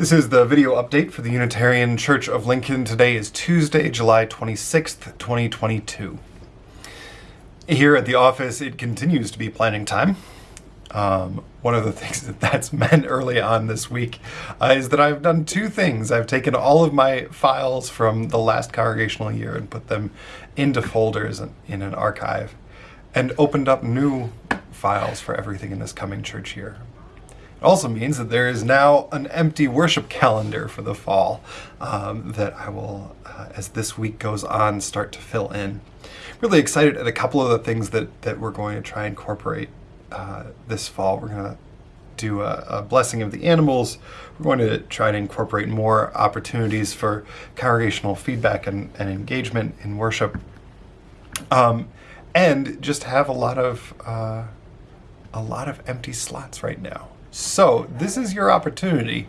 This is the video update for the Unitarian Church of Lincoln. Today is Tuesday, July 26th, 2022. Here at the office, it continues to be planning time. Um, one of the things that that's meant early on this week uh, is that I've done two things. I've taken all of my files from the last congregational year and put them into folders in an archive and opened up new files for everything in this coming church year. It also means that there is now an empty worship calendar for the fall um, that I will, uh, as this week goes on, start to fill in. Really excited at a couple of the things that, that we're going to try and incorporate uh, this fall. We're going to do a, a, blessing of the animals. We're going to try to incorporate more opportunities for congregational feedback and, and engagement in worship. Um, and just have a lot of uh, a lot of empty slots right now. So this is your opportunity.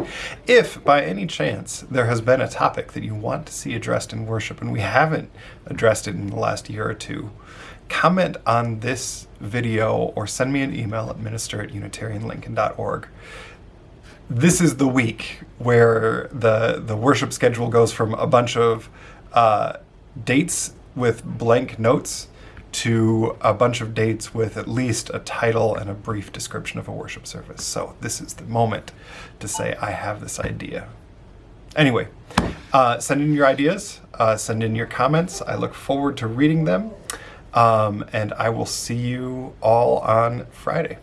If by any chance there has been a topic that you want to see addressed in worship and we haven't addressed it in the last year or two, comment on this video or send me an email at minister at unitarianlincoln.org. This is the week where the, the worship schedule goes from a bunch of uh, dates with blank notes to a bunch of dates with at least a title and a brief description of a worship service. So this is the moment to say, I have this idea. Anyway, uh, send in your ideas, uh, send in your comments. I look forward to reading them, um, and I will see you all on Friday.